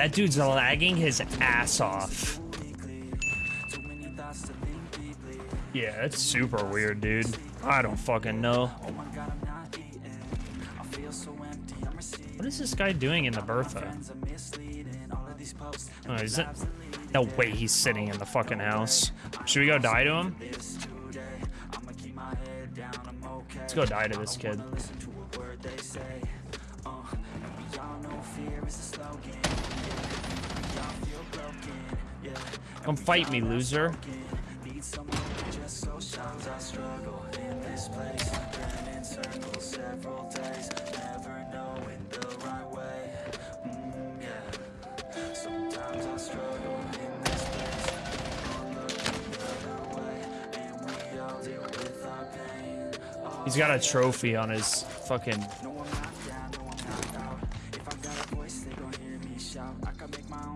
That dude's lagging his ass off. Yeah, it's super weird, dude. I don't fucking know. What is this guy doing in the Bertha? Oh, is it? No way he's sitting in the fucking house. Should we go die to him? Let's go die to this kid. Come fight me, loser. He's got a trophy on his fucking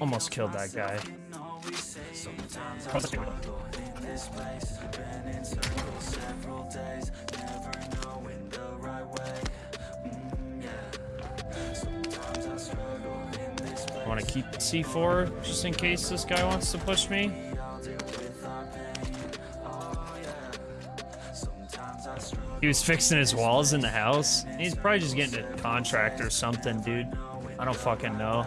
Almost killed that guy. I want to keep C4 just in case this guy wants to push me. He was fixing his walls in the house. He's probably just getting a contract or something, dude. I don't fucking know.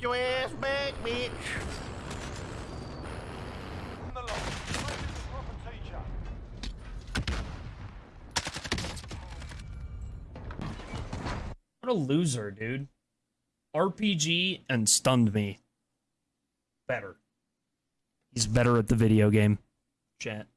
your ass back, bitch. What a loser, dude. RPG and stunned me. Better. He's better at the video game. Chat.